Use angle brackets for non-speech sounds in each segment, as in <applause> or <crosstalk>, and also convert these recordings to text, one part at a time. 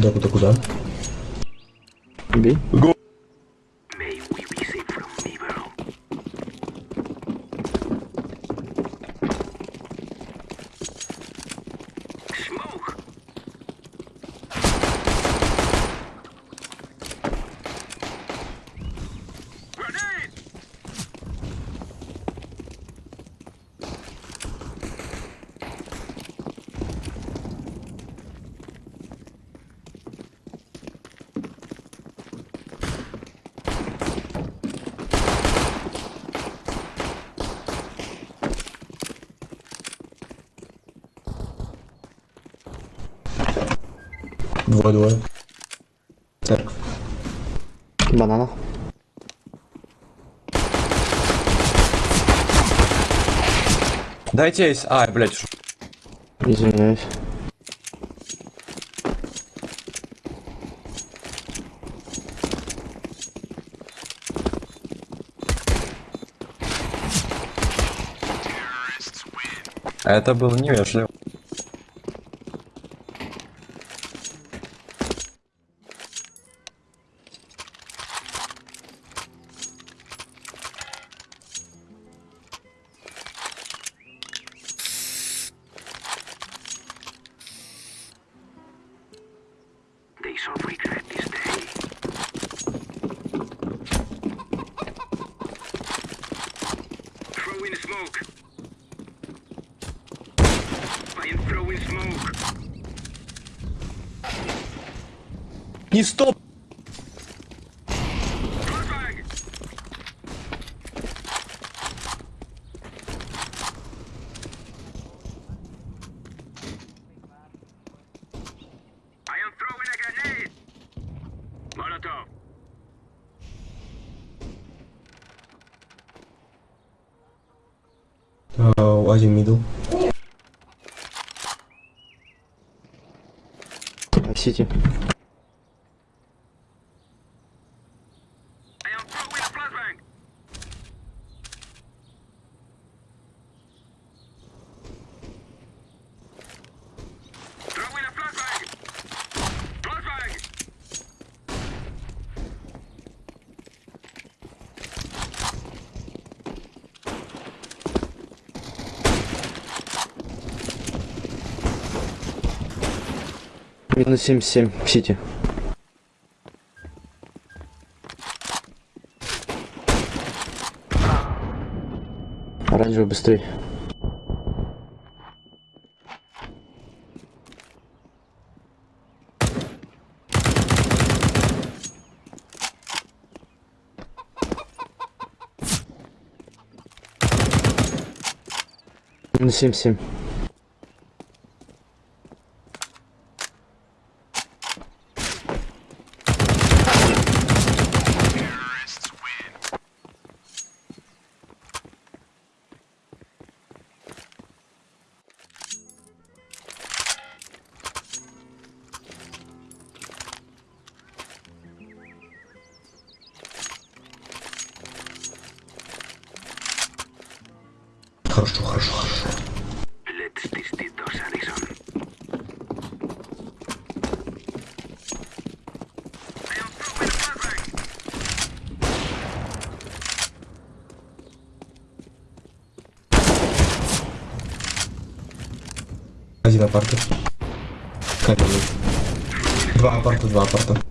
Куда, куда, куда? Бей. Двое, двое. Церковь. Банана. Дайте есть. А, блядь, ш- Извиняюсь. это было невежливо. Не стоп! Сити. Минус 77 в Сити. Оранжевый быстрее. Минус 77. Апарта. Каменный. Два апарта, два апарта.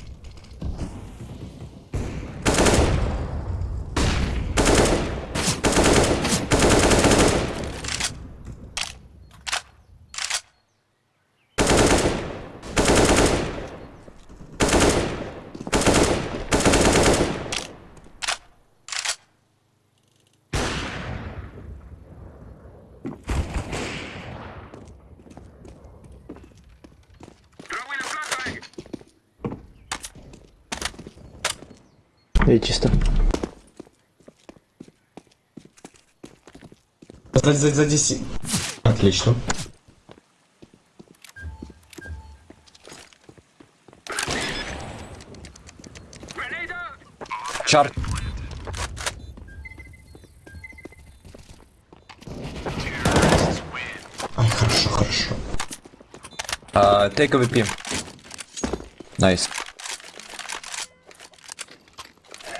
За, за, за 10. Отлично. Чар. Ай, хорошо, хорошо. Тейк uh, АВП. Найс. Nice.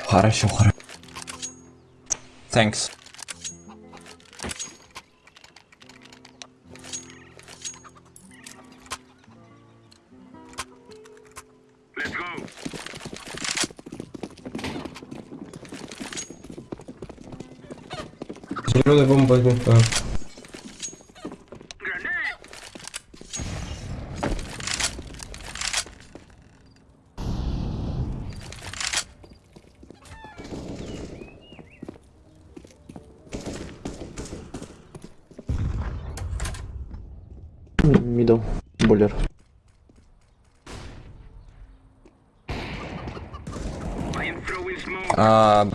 Хорошо, хорошо. Thanks. Тяжелая бомба винта. Мидл, буллер. А,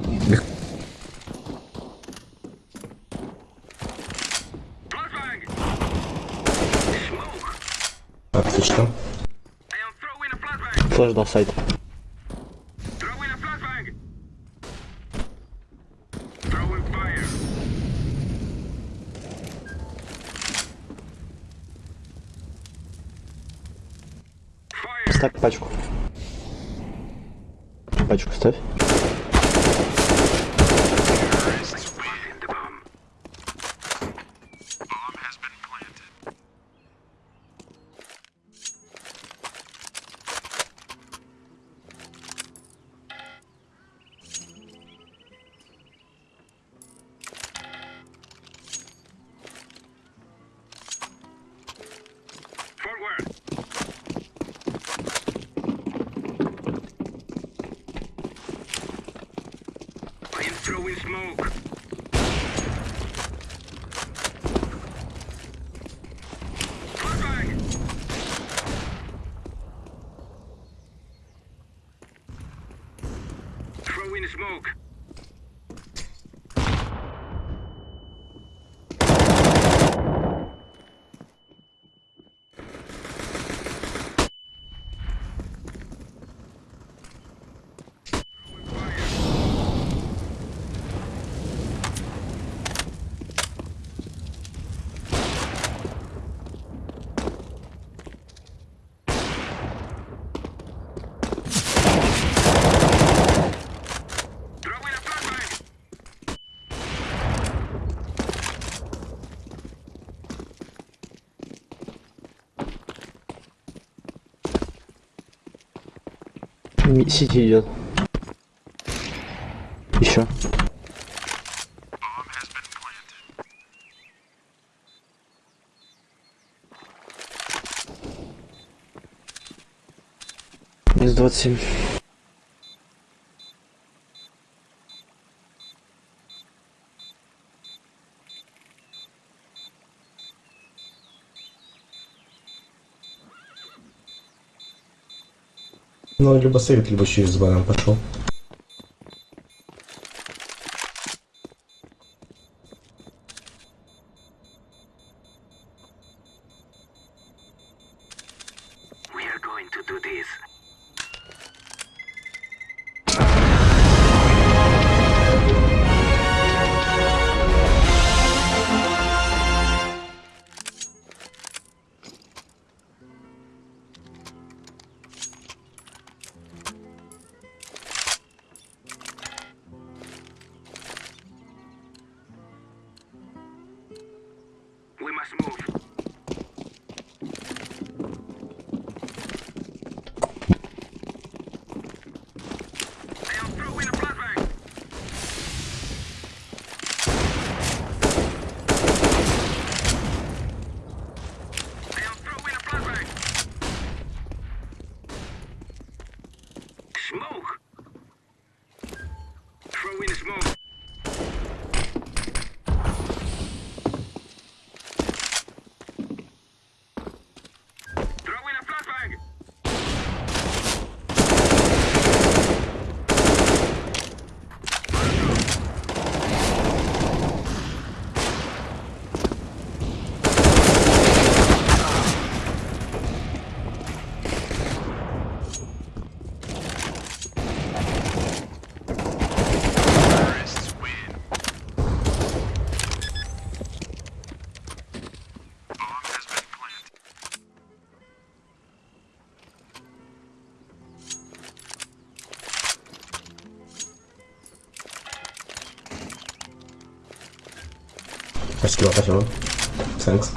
тоже до сайта. Ставь пачку. Пачку ставь. throw in smoke. Сити идет. Еще. Минус 27. Ну, либо совет, либо через баран пошел. This move. Let's the hill. Thanks.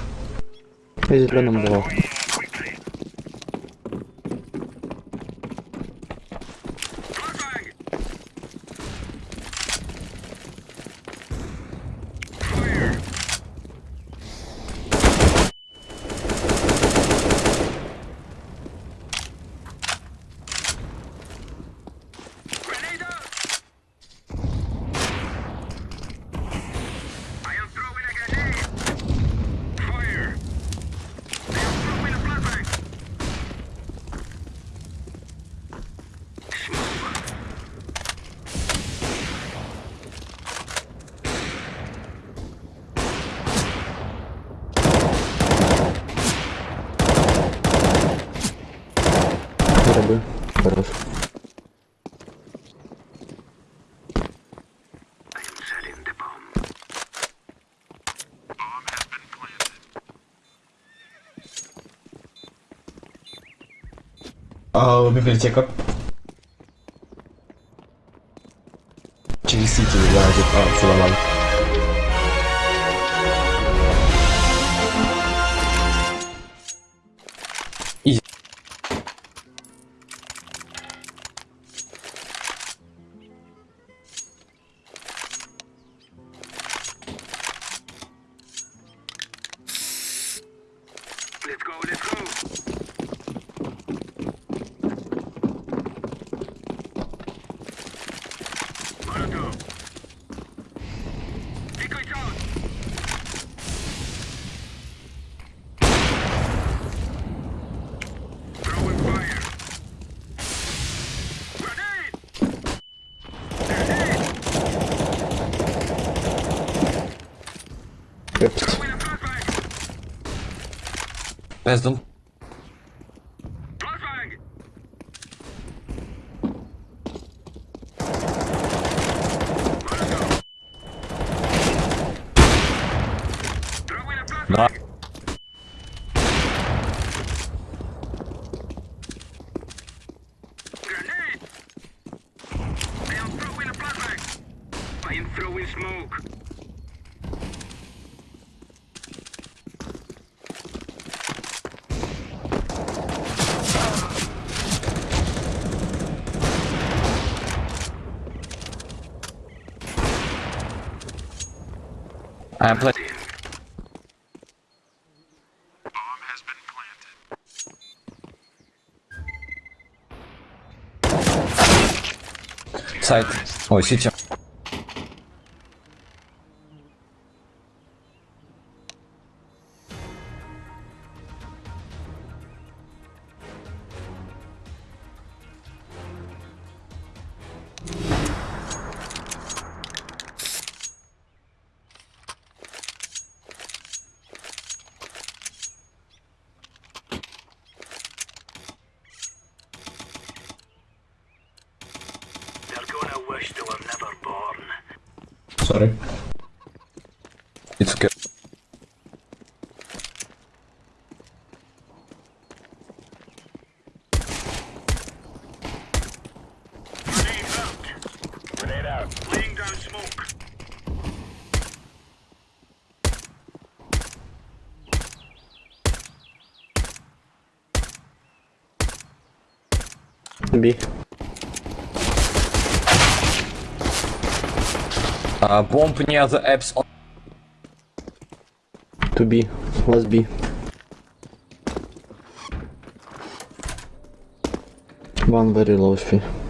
А, библиотека. Через Сити, да, тут, а, все Пездом. Flashbang! Molotov. Throwing a flashbang! Да. Сайт. Ой, сити. Gonna wish they were never born. Sorry. It's okay. Grenade Uh, apps on To B. Last B. One very low HP.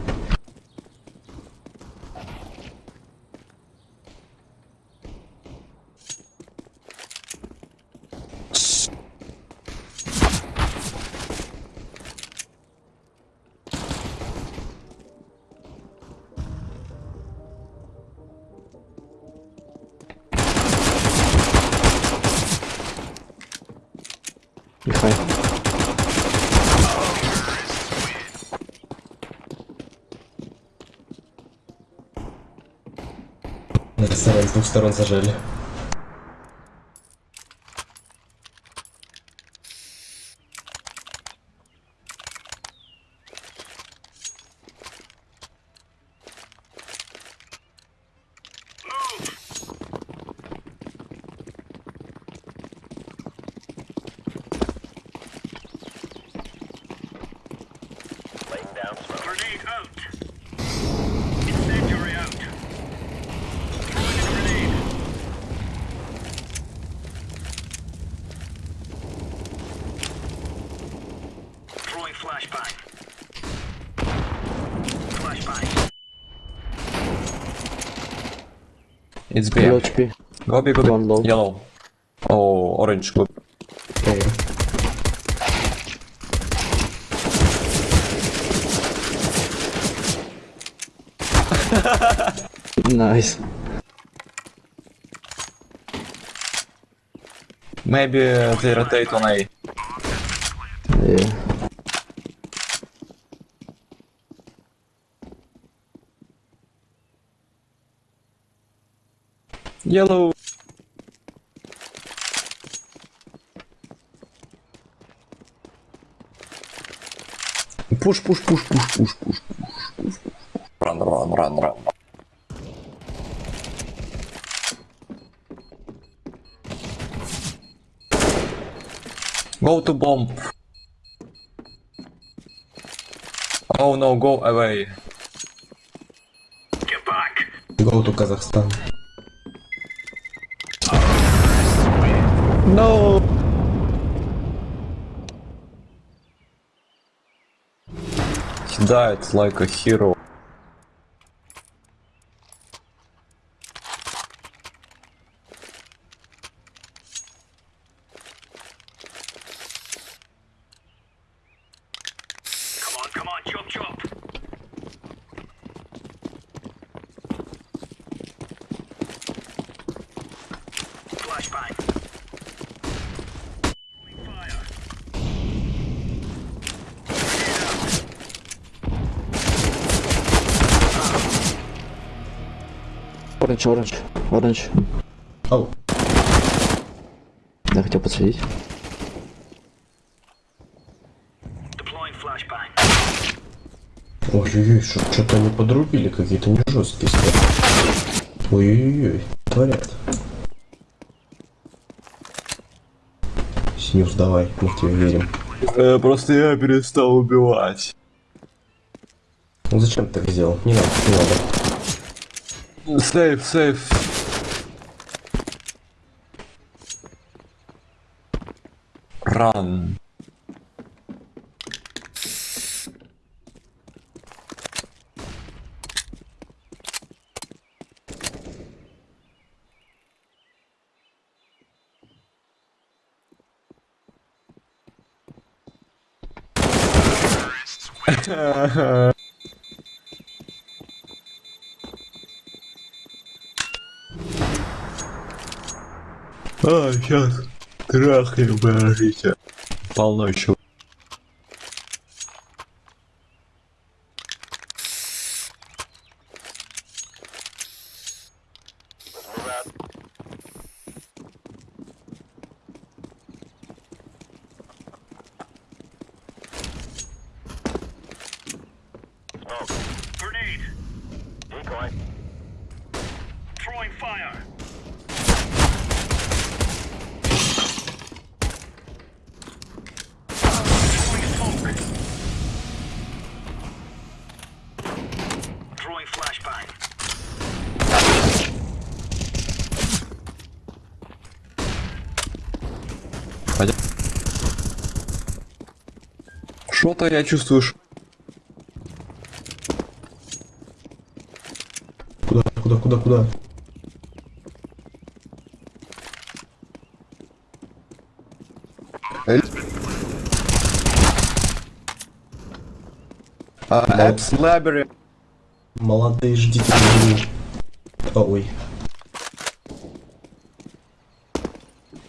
Михай. С двух сторон зажали. It's B. HP. Go B, go B. Low. Yellow. Oh, orange, good. Okay. <laughs> nice. Maybe uh, they rotate on A. Yeah. Yellow. Push, push, push, push, push, push, push, push. Run, run, run, run. Go to bomb. Oh no, go away. Get back. Go to Казахстан. No. He died like a hero. Оранж, оранж. Ау. Я хотел подсветить. Ой-ой-ой, что-то они подрубили, какие-то не жесткие стали. Ой-ой-ой, творят. Синюс, давай, мы в тебя верим. Э, просто я перестал убивать. Ну зачем ты так сделал? Не надо, не надо. Safe, safe. Run. Сейчас трахаем, подождите. Полно чего. Пойдем. Что-то я чувствую, ш- Куда, куда, куда, куда? А, Apps Library. Молодые, ждите. А, Ой.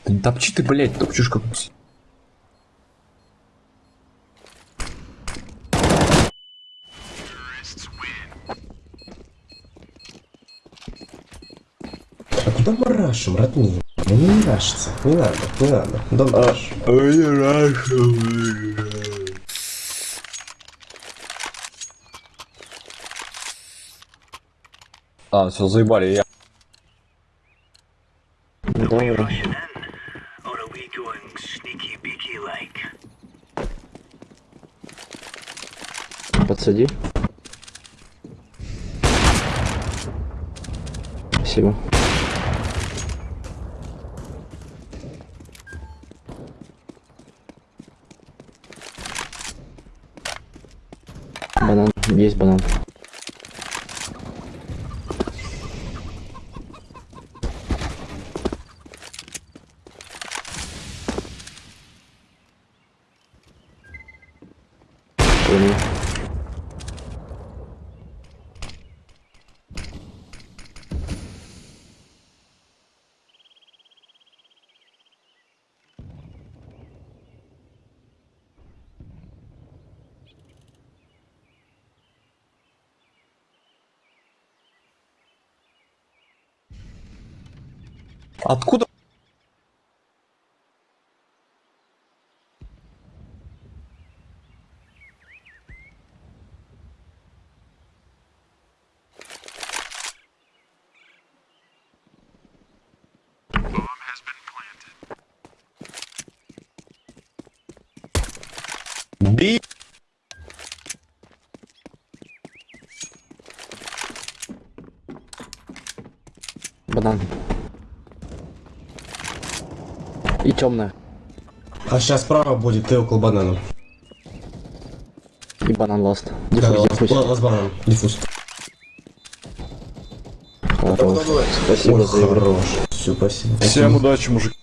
Да не топчи ты, блядь, топчешь как... А куда мы рашим, родные? Ну не рашится. Не надо, не надо. Да раш. А, все, заебали, я. посади. Спасибо. Банан. Есть банан. Понял. Откуда? Би! Банан. И темная. А сейчас справа будет, ты около банана. И банан ласт. Да, Диффуз, лаз банан. Диффуз. Хорош. Спасибо Ой, за игру. хорош. Все, спасибо. Всем удачи, мужик.